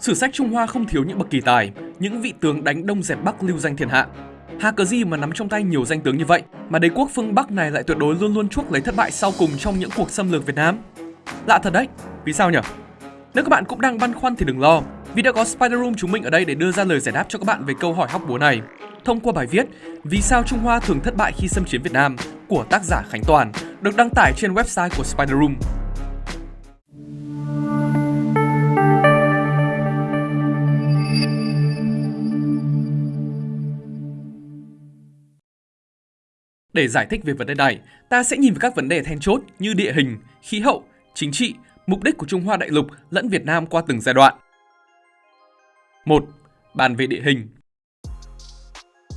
Sử sách Trung Hoa không thiếu những bậc kỳ tài, những vị tướng đánh đông dẹp Bắc lưu danh thiên hạ. Hà cờ gì mà nắm trong tay nhiều danh tướng như vậy mà đế quốc phương Bắc này lại tuyệt đối luôn luôn chuốc lấy thất bại sau cùng trong những cuộc xâm lược Việt Nam? Lạ thật đấy, vì sao nhỉ? Nếu các bạn cũng đang băn khoăn thì đừng lo, vì đã có Spider Room chúng mình ở đây để đưa ra lời giải đáp cho các bạn về câu hỏi hóc búa này. Thông qua bài viết Vì sao Trung Hoa thường thất bại khi xâm chiếm Việt Nam của tác giả Khánh Toàn được đăng tải trên website của Spider Room. Để giải thích về vấn đề này, ta sẽ nhìn vào các vấn đề then chốt như địa hình, khí hậu, chính trị, mục đích của Trung Hoa đại lục lẫn Việt Nam qua từng giai đoạn. 1. Bàn về địa hình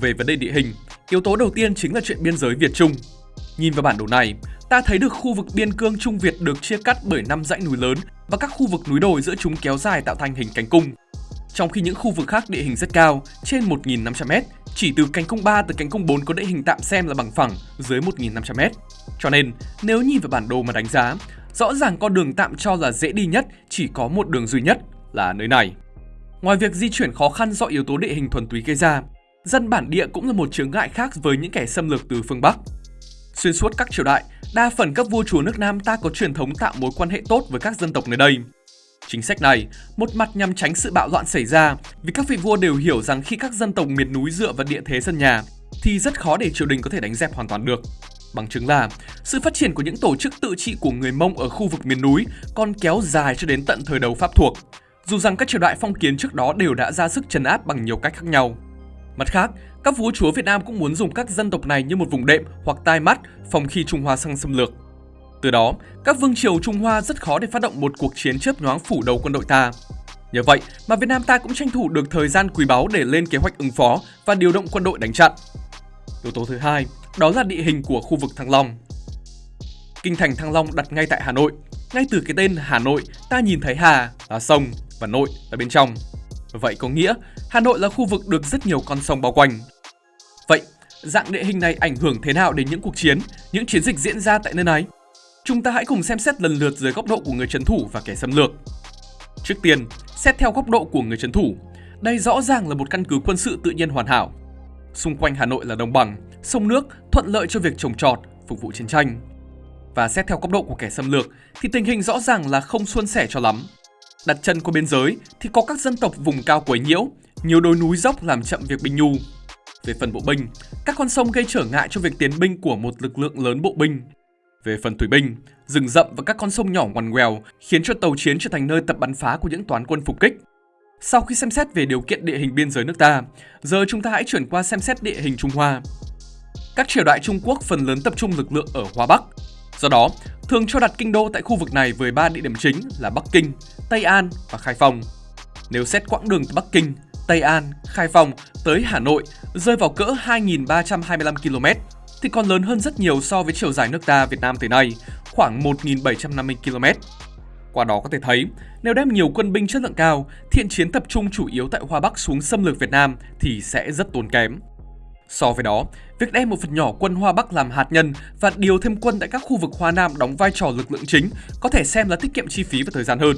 Về vấn đề địa hình, yếu tố đầu tiên chính là chuyện biên giới Việt-Trung. Nhìn vào bản đồ này, ta thấy được khu vực biên cương Trung Việt được chia cắt bởi năm dãy núi lớn và các khu vực núi đồi giữa chúng kéo dài tạo thành hình cánh cung. Trong khi những khu vực khác địa hình rất cao, trên 1.500m, chỉ từ cánh cung 3 tới cánh cung 4 có địa hình tạm xem là bằng phẳng dưới 1.500m. Cho nên, nếu nhìn vào bản đồ mà đánh giá, rõ ràng con đường tạm cho là dễ đi nhất chỉ có một đường duy nhất là nơi này. Ngoài việc di chuyển khó khăn do yếu tố địa hình thuần túy gây ra, dân bản địa cũng là một chướng ngại khác với những kẻ xâm lược từ phương Bắc. Xuyên suốt các triều đại, đa phần các vua chúa nước Nam ta có truyền thống tạo mối quan hệ tốt với các dân tộc nơi đây. Chính sách này, một mặt nhằm tránh sự bạo loạn xảy ra, vì các vị vua đều hiểu rằng khi các dân tộc miền núi dựa vào địa thế sân nhà, thì rất khó để triều đình có thể đánh dẹp hoàn toàn được. Bằng chứng là, sự phát triển của những tổ chức tự trị của người Mông ở khu vực miền núi còn kéo dài cho đến tận thời đầu Pháp thuộc, dù rằng các triều đại phong kiến trước đó đều đã ra sức trấn áp bằng nhiều cách khác nhau. Mặt khác, các vua chúa Việt Nam cũng muốn dùng các dân tộc này như một vùng đệm hoặc tai mắt phòng khi Trung Hoa sang xâm lược. Từ đó, các vương triều Trung Hoa rất khó để phát động một cuộc chiến chớp nhoáng phủ đầu quân đội ta. Nhờ vậy mà Việt Nam ta cũng tranh thủ được thời gian quý báu để lên kế hoạch ứng phó và điều động quân đội đánh chặn. Yếu tố thứ hai, đó là địa hình của khu vực Thăng Long. Kinh thành Thăng Long đặt ngay tại Hà Nội. Ngay từ cái tên Hà Nội, ta nhìn thấy Hà là sông và Nội là bên trong. Vậy có nghĩa Hà Nội là khu vực được rất nhiều con sông bao quanh. Vậy, dạng địa hình này ảnh hưởng thế nào đến những cuộc chiến, những chiến dịch diễn ra tại nơi này? Chúng ta hãy cùng xem xét lần lượt dưới góc độ của người trấn thủ và kẻ xâm lược. Trước tiên, xét theo góc độ của người trấn thủ, đây rõ ràng là một căn cứ quân sự tự nhiên hoàn hảo. Xung quanh Hà Nội là đồng bằng, sông nước thuận lợi cho việc trồng trọt, phục vụ chiến tranh. Và xét theo góc độ của kẻ xâm lược thì tình hình rõ ràng là không suôn sẻ cho lắm. Đặt chân qua biên giới thì có các dân tộc vùng cao quấy nhiễu, nhiều đồi núi dốc làm chậm việc binh nhu. Về phần bộ binh, các con sông gây trở ngại cho việc tiến binh của một lực lượng lớn bộ binh. Về phần thủy binh, rừng rậm và các con sông nhỏ ngoằn ngoèo khiến cho tàu chiến trở thành nơi tập bắn phá của những toán quân phục kích. Sau khi xem xét về điều kiện địa hình biên giới nước ta, giờ chúng ta hãy chuyển qua xem xét địa hình Trung Hoa. Các triều đại Trung Quốc phần lớn tập trung lực lượng ở Hoa Bắc. Do đó, thường cho đặt kinh đô tại khu vực này với ba địa điểm chính là Bắc Kinh, Tây An và Khai Phong. Nếu xét quãng đường từ Bắc Kinh, Tây An, Khai Phong tới Hà Nội rơi vào cỡ 2.325 km thì còn lớn hơn rất nhiều so với chiều dài nước ta Việt Nam tới nay, khoảng 1.750 km. Qua đó có thể thấy, nếu đem nhiều quân binh chất lượng cao, thiện chiến tập trung chủ yếu tại Hoa Bắc xuống xâm lược Việt Nam thì sẽ rất tốn kém. So với đó, việc đem một phần nhỏ quân Hoa Bắc làm hạt nhân và điều thêm quân tại các khu vực Hoa Nam đóng vai trò lực lượng chính có thể xem là tiết kiệm chi phí và thời gian hơn.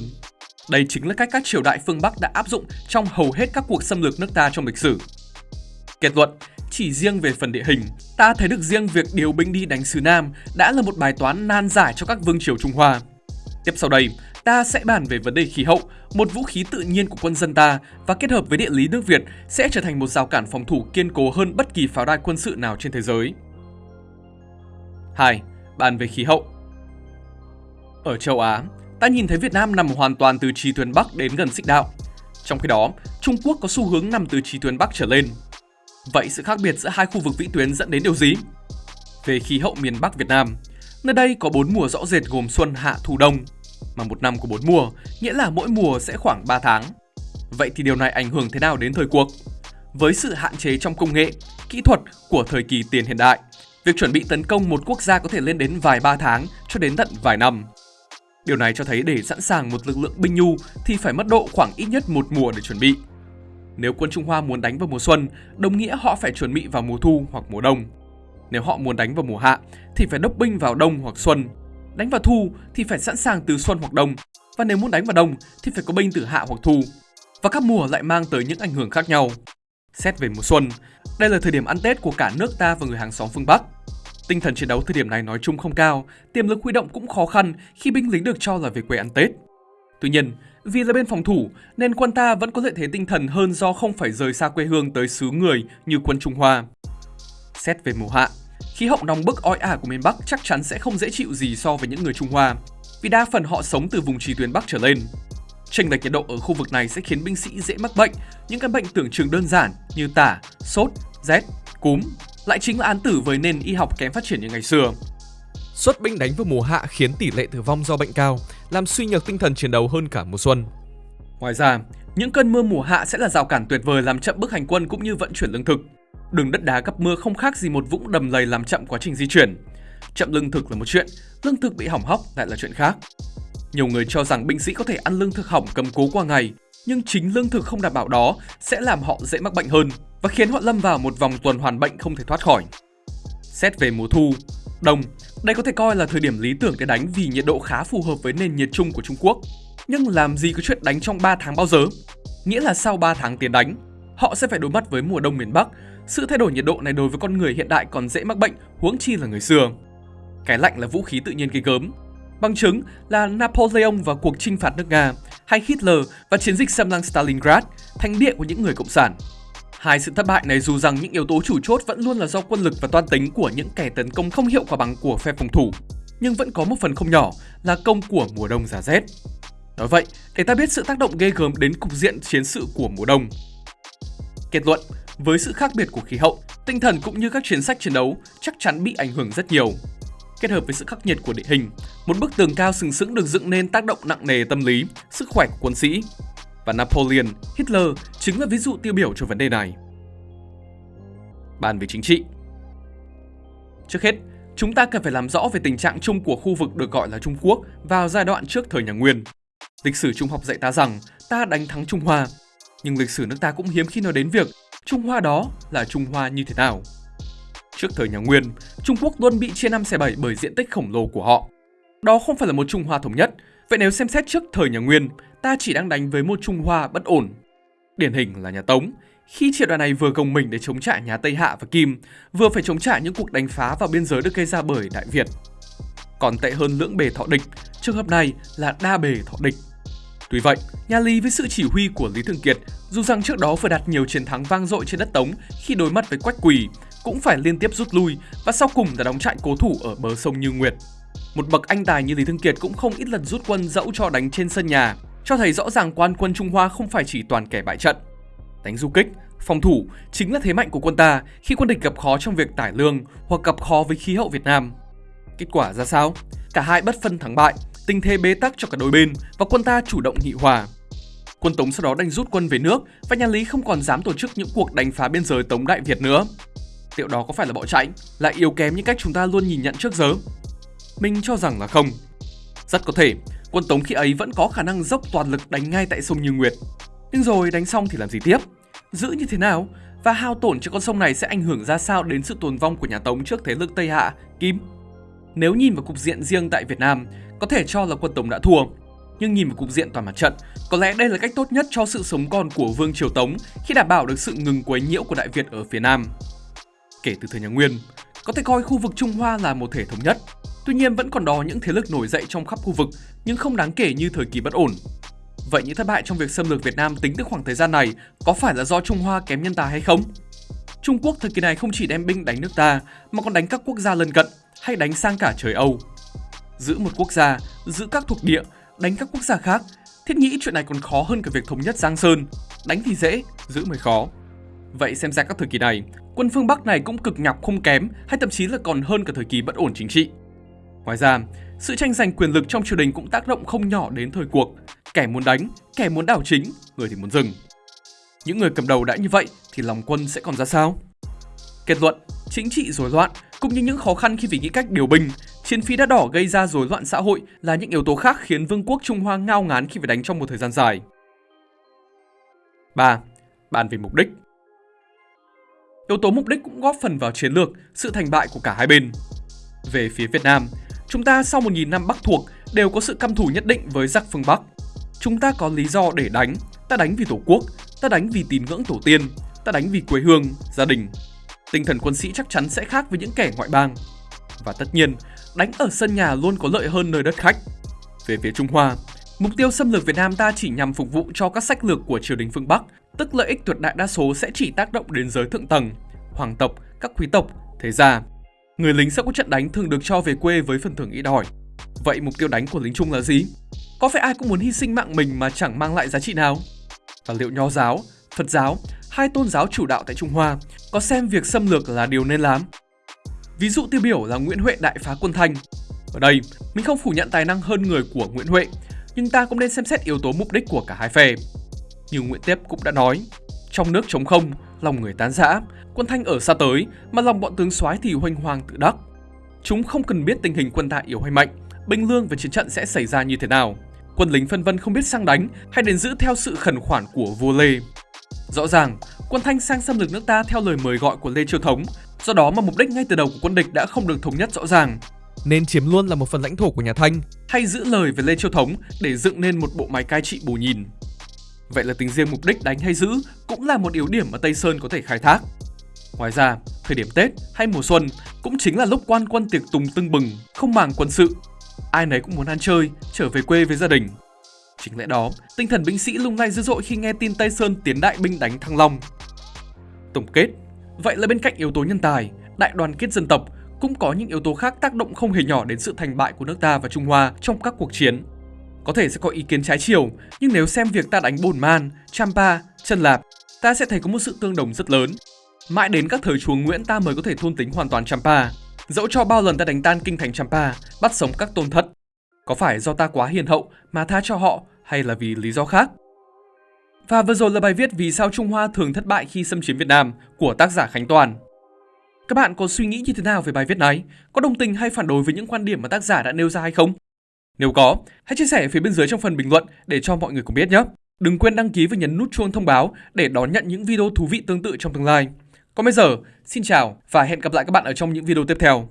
Đây chính là cách các triều đại phương Bắc đã áp dụng trong hầu hết các cuộc xâm lược nước ta trong lịch sử. Kết luận, chỉ riêng về phần địa hình, ta thấy được riêng việc điều binh đi đánh xứ Nam đã là một bài toán nan giải cho các vương triều Trung Hoa. Tiếp sau đây, ta sẽ bàn về vấn đề khí hậu, một vũ khí tự nhiên của quân dân ta và kết hợp với địa lý nước Việt sẽ trở thành một rào cản phòng thủ kiên cố hơn bất kỳ pháo đài quân sự nào trên thế giới. 2. Bàn về khí hậu Ở châu Á, ta nhìn thấy Việt Nam nằm hoàn toàn từ trì tuyến Bắc đến gần xích đạo. Trong khi đó, Trung Quốc có xu hướng nằm từ trì tuyến Bắc trở lên. Vậy sự khác biệt giữa hai khu vực vĩ tuyến dẫn đến điều gì? Về khí hậu miền Bắc Việt Nam, nơi đây có bốn mùa rõ rệt gồm xuân, hạ, thu, đông, mà một năm có bốn mùa, nghĩa là mỗi mùa sẽ khoảng 3 tháng. Vậy thì điều này ảnh hưởng thế nào đến thời cuộc? Với sự hạn chế trong công nghệ, kỹ thuật của thời kỳ tiền hiện đại, việc chuẩn bị tấn công một quốc gia có thể lên đến vài ba tháng cho đến tận vài năm. Điều này cho thấy để sẵn sàng một lực lượng binh nhu thì phải mất độ khoảng ít nhất một mùa để chuẩn bị. Nếu quân Trung Hoa muốn đánh vào mùa xuân, đồng nghĩa họ phải chuẩn bị vào mùa thu hoặc mùa đông. Nếu họ muốn đánh vào mùa hạ thì phải đốc binh vào đông hoặc xuân. Đánh vào thu thì phải sẵn sàng từ xuân hoặc đông, và nếu muốn đánh vào đông thì phải có binh từ hạ hoặc thu. và các mùa lại mang tới những ảnh hưởng khác nhau. Xét về mùa xuân, đây là thời điểm ăn Tết của cả nước ta và người hàng xóm phương Bắc. Tinh thần chiến đấu thời điểm này nói chung không cao, tiềm lực huy động cũng khó khăn khi binh lính được cho là về quê ăn Tết. Tuy nhiên, vì là bên phòng thủ nên quân ta vẫn có lợi thế tinh thần hơn do không phải rời xa quê hương tới xứ người như quân Trung Hoa. Xét về mùa hạ, khí hậu nóng bức oi ả của miền Bắc chắc chắn sẽ không dễ chịu gì so với những người Trung Hoa, vì đa phần họ sống từ vùng trì tuyến Bắc trở lên. Chênh lệch nhiệt độ ở khu vực này sẽ khiến binh sĩ dễ mắc bệnh, những căn bệnh tưởng chừng đơn giản như tả, sốt, rét, cúm, lại chính là án tử với nền y học kém phát triển như ngày xưa. Xuất binh đánh vào mùa hạ khiến tỷ lệ tử vong do bệnh cao, làm suy nhược tinh thần chiến đấu hơn cả mùa xuân. Ngoài ra, những cơn mưa mùa hạ sẽ là rào cản tuyệt vời làm chậm bước hành quân cũng như vận chuyển lương thực. Đường đất đá gặp mưa không khác gì một vũng đầm lầy làm chậm quá trình di chuyển. Chậm lương thực là một chuyện, lương thực bị hỏng hóc lại là chuyện khác. Nhiều người cho rằng binh sĩ có thể ăn lương thực hỏng cầm cố qua ngày, nhưng chính lương thực không đảm bảo đó sẽ làm họ dễ mắc bệnh hơn và khiến họ lâm vào một vòng tuần hoàn bệnh không thể thoát khỏi. Xét về mùa thu, đông, đây có thể coi là thời điểm lý tưởng để đánh vì nhiệt độ khá phù hợp với nền nhiệt chung của Trung Quốc. Nhưng làm gì có chuyện đánh trong 3 tháng bao giờ? Nghĩa là sau 3 tháng tiến đánh, họ sẽ phải đối mặt với mùa đông miền Bắc. Sự thay đổi nhiệt độ này đối với con người hiện đại còn dễ mắc bệnh, huống chi là người xưa. Cái lạnh là vũ khí tự nhiên gây gớm. Bằng chứng là Napoleon và cuộc chinh phạt nước Nga, hay Hitler và chiến dịch xâm lăng Stalingrad, thánh địa của những người cộng sản. Hai sự thất bại này dù rằng những yếu tố chủ chốt vẫn luôn là do quân lực và toan tính của những kẻ tấn công không hiệu quả bằng của phe phòng thủ, nhưng vẫn có một phần không nhỏ là công của mùa đông giá rét. Nói vậy, để ta biết sự tác động ghê gớm đến cục diện chiến sự của mùa đông. Kết luận, với sự khác biệt của khí hậu, tinh thần cũng như các chiến sách chiến đấu chắc chắn bị ảnh hưởng rất nhiều. Kết hợp với sự khắc nghiệt của địa hình, một bức tường cao sừng sững được dựng nên tác động nặng nề tâm lý, sức khỏe của quân sĩ. Và Napoleon, Hitler chính là ví dụ tiêu biểu cho vấn đề này. Bàn về chính trị Trước hết, chúng ta cần phải làm rõ về tình trạng chung của khu vực được gọi là Trung Quốc vào giai đoạn trước thời nhà Nguyên. Lịch sử Trung học dạy ta rằng ta đánh thắng Trung Hoa, nhưng lịch sử nước ta cũng hiếm khi nói đến việc Trung Hoa đó là Trung Hoa như thế nào. Trước thời nhà Nguyên, Trung Quốc luôn bị chia năm xẻ bảy bởi diện tích khổng lồ của họ. Đó không phải là một Trung Hoa thống nhất, vậy nếu xem xét trước thời nhà Nguyên, ta chỉ đang đánh với một Trung Hoa bất ổn. Điển hình là nhà Tống, khi triều đoàn này vừa gồng mình để chống trả nhà Tây Hạ và Kim, vừa phải chống trả những cuộc đánh phá vào biên giới được gây ra bởi Đại Việt. Còn tệ hơn lưỡng bề thọ địch, trường hợp này là đa bề thọ địch. Tuy vậy, nhà Lý với sự chỉ huy của Lý Thường Kiệt, dù rằng trước đó vừa đạt nhiều chiến thắng vang dội trên đất Tống khi đối mặt với Quách Quỳ, cũng phải liên tiếp rút lui và sau cùng là đóng trại cố thủ ở bờ sông Như Nguyệt. Một bậc anh tài như Lý Thương Kiệt cũng không ít lần rút quân dẫu cho đánh trên sân nhà, cho thấy rõ ràng quan quân Trung Hoa không phải chỉ toàn kẻ bại trận. Đánh du kích, phòng thủ chính là thế mạnh của quân ta khi quân địch gặp khó trong việc tải lương hoặc gặp khó với khí hậu Việt Nam. Kết quả ra sao? Cả hai bất phân thắng bại, tình thế bế tắc cho cả đôi bên và quân ta chủ động nghị hòa. Quân Tống sau đó đành rút quân về nước và nhà Lý không còn dám tổ chức những cuộc đánh phá biên giới Tống Đại Việt nữa. Liệu đó có phải là bỏ chạy, lại yếu kém như cách chúng ta luôn nhìn nhận trước giờ? Mình cho rằng là không. Rất có thể, quân Tống khi ấy vẫn có khả năng dốc toàn lực đánh ngay tại sông Như Nguyệt. Nhưng rồi đánh xong thì làm gì tiếp? Giữ như thế nào? Và hao tổn cho con sông này sẽ ảnh hưởng ra sao đến sự tồn vong của nhà Tống trước thế lực Tây Hạ, Kim? Nếu nhìn vào cục diện riêng tại Việt Nam, có thể cho là quân Tống đã thua. Nhưng nhìn vào cục diện toàn mặt trận, có lẽ đây là cách tốt nhất cho sự sống còn của Vương Triều Tống khi đảm bảo được sự ngừng quấy nhiễu của Đại Việt ở phía Nam kể từ thời nhà Nguyên. Có thể coi khu vực Trung Hoa là một thể thống nhất. Tuy nhiên vẫn còn đó những thế lực nổi dậy trong khắp khu vực nhưng không đáng kể như thời kỳ bất ổn. Vậy những thất bại trong việc xâm lược Việt Nam tính từ khoảng thời gian này có phải là do Trung Hoa kém nhân tài hay không? Trung Quốc thời kỳ này không chỉ đem binh đánh nước ta mà còn đánh các quốc gia lân cận hay đánh sang cả trời Âu. Giữ một quốc gia, giữ các thuộc địa, đánh các quốc gia khác, thiết nghĩ chuyện này còn khó hơn cả việc thống nhất Giang Sơn. Đánh thì dễ, giữ mới khó. Vậy xem ra các thời kỳ này, quân phương Bắc này cũng cực nhọc không kém hay thậm chí là còn hơn cả thời kỳ bất ổn chính trị. Ngoài ra, sự tranh giành quyền lực trong triều đình cũng tác động không nhỏ đến thời cuộc. Kẻ muốn đánh, kẻ muốn đảo chính, người thì muốn dừng. Những người cầm đầu đã như vậy thì lòng quân sẽ còn ra sao? Kết luận, chính trị rối loạn cũng như những khó khăn khi phải nghĩ cách điều binh, chiến phí đã đỏ gây ra rối loạn xã hội là những yếu tố khác khiến vương quốc Trung Hoa ngao ngán khi phải đánh trong một thời gian dài. 3. Bàn về mục đích Yếu tố mục đích cũng góp phần vào chiến lược, sự thành bại của cả hai bên. Về phía Việt Nam, chúng ta sau 1.000 năm Bắc thuộc đều có sự căm thù nhất định với giặc phương Bắc. Chúng ta có lý do để đánh, ta đánh vì tổ quốc, ta đánh vì tín ngưỡng tổ tiên, ta đánh vì quê hương, gia đình. Tinh thần quân sĩ chắc chắn sẽ khác với những kẻ ngoại bang. Và tất nhiên, đánh ở sân nhà luôn có lợi hơn nơi đất khách. Về phía Trung Hoa, mục tiêu xâm lược Việt Nam ta chỉ nhằm phục vụ cho các sách lược của triều đình phương Bắc, tức lợi ích tuyệt đại đa số sẽ chỉ tác động đến giới thượng tầng, hoàng tộc, các quý tộc, thế gia. Người lính sau các trận đánh thường được cho về quê với phần thưởng ít ỏi. Vậy mục tiêu đánh của lính Trung là gì? Có phải ai cũng muốn hy sinh mạng mình mà chẳng mang lại giá trị nào? Và liệu Nho giáo, Phật giáo, hai tôn giáo chủ đạo tại Trung Hoa có xem việc xâm lược là điều nên làm? Ví dụ tiêu biểu là Nguyễn Huệ đại phá quân Thanh. Ở đây, mình không phủ nhận tài năng hơn người của Nguyễn Huệ, nhưng ta cũng nên xem xét yếu tố mục đích của cả hai phe. Như Nguyễn Tiếp cũng đã nói, trong nước chống không, lòng người tán rã, quân Thanh ở xa tới mà lòng bọn tướng soái thì hoành hoàng tự đắc. Chúng không cần biết tình hình quân ta yếu hay mạnh, binh lương và chiến trận sẽ xảy ra như thế nào. Quân lính phân vân không biết sang đánh hay đến giữ theo sự khẩn khoản của vua Lê. Rõ ràng, quân Thanh sang xâm lược nước ta theo lời mời gọi của Lê Chiêu Thống, do đó mà mục đích ngay từ đầu của quân địch đã không được thống nhất rõ ràng. Nên chiếm luôn là một phần lãnh thổ của nhà Thanh. Hay giữ lời với Lê Chiêu Thống để dựng nên một bộ máy cai trị bù nhìn. Vậy là tính riêng mục đích đánh hay giữ cũng là một yếu điểm mà Tây Sơn có thể khai thác. Ngoài ra, thời điểm Tết hay mùa xuân cũng chính là lúc quan quân tiệc tùng tưng bừng, không màng quân sự. Ai nấy cũng muốn ăn chơi, trở về quê với gia đình. Chính lẽ đó, tinh thần binh sĩ lung lay dữ dội khi nghe tin Tây Sơn tiến đại binh đánh Thăng Long. Tổng kết, vậy là bên cạnh yếu tố nhân tài, đại đoàn kết dân tộc cũng có những yếu tố khác tác động không hề nhỏ đến sự thành bại của nước ta và Trung Hoa trong các cuộc chiến. Có thể sẽ có ý kiến trái chiều, nhưng nếu xem việc ta đánh Bồn Man, Champa, Chân Lạp, ta sẽ thấy có một sự tương đồng rất lớn. Mãi đến các thời chúa Nguyễn ta mới có thể thôn tính hoàn toàn Champa. Dẫu cho bao lần ta đánh tan kinh thành Champa, bắt sống các tôn thất. Có phải do ta quá hiền hậu mà tha cho họ hay là vì lý do khác? Và vừa rồi là bài viết Vì sao Trung Hoa thường thất bại khi xâm chiếm Việt Nam của tác giả Khánh Toàn. Các bạn có suy nghĩ như thế nào về bài viết này? Có đồng tình hay phản đối với những quan điểm mà tác giả đã nêu ra hay không? Nếu có, hãy chia sẻ phía bên dưới trong phần bình luận để cho mọi người cùng biết nhé. Đừng quên đăng ký và nhấn nút chuông thông báo để đón nhận những video thú vị tương tự trong tương lai. Còn bây giờ, xin chào và hẹn gặp lại các bạn ở trong những video tiếp theo.